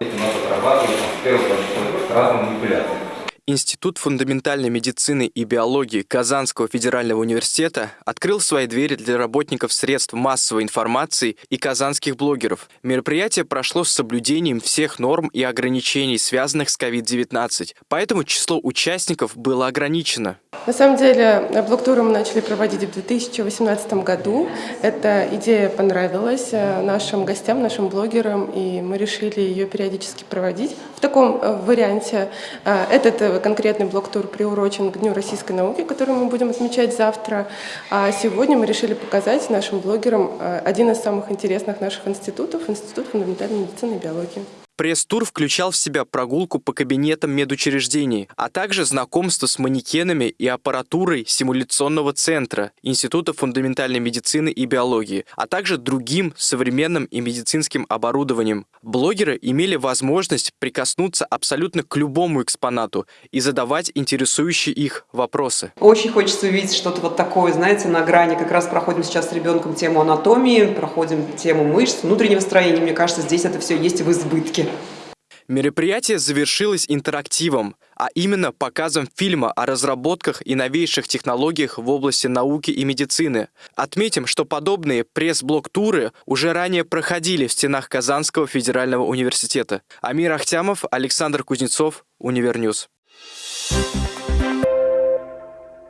У нас отрабатывают с первого по разным манипуляциям. Институт фундаментальной медицины и биологии Казанского федерального университета открыл свои двери для работников средств массовой информации и казанских блогеров. Мероприятие прошло с соблюдением всех норм и ограничений, связанных с COVID-19, поэтому число участников было ограничено. На самом деле, блок-туры мы начали проводить в 2018 году. Эта идея понравилась э, нашим гостям, нашим блогерам, и мы решили ее периодически проводить в таком э, варианте. Э, этот конкретный блок-тур приурочен к Дню российской науки, который мы будем отмечать завтра. А сегодня мы решили показать нашим блогерам один из самых интересных наших институтов – Институт фундаментальной медицины и биологии. Пресс-тур включал в себя прогулку по кабинетам медучреждений, а также знакомство с манекенами и аппаратурой симуляционного центра Института фундаментальной медицины и биологии, а также другим современным и медицинским оборудованием. Блогеры имели возможность прикоснуться абсолютно к любому экспонату и задавать интересующие их вопросы. Очень хочется увидеть что-то вот такое, знаете, на грани. Как раз проходим сейчас с ребенком тему анатомии, проходим тему мышц, внутреннего строения. Мне кажется, здесь это все есть в избытке. Мероприятие завершилось интерактивом, а именно показом фильма о разработках и новейших технологиях в области науки и медицины. Отметим, что подобные пресс-блог-туры уже ранее проходили в стенах Казанского федерального университета. Амир Ахтямов, Александр Кузнецов, Univer News. Thank you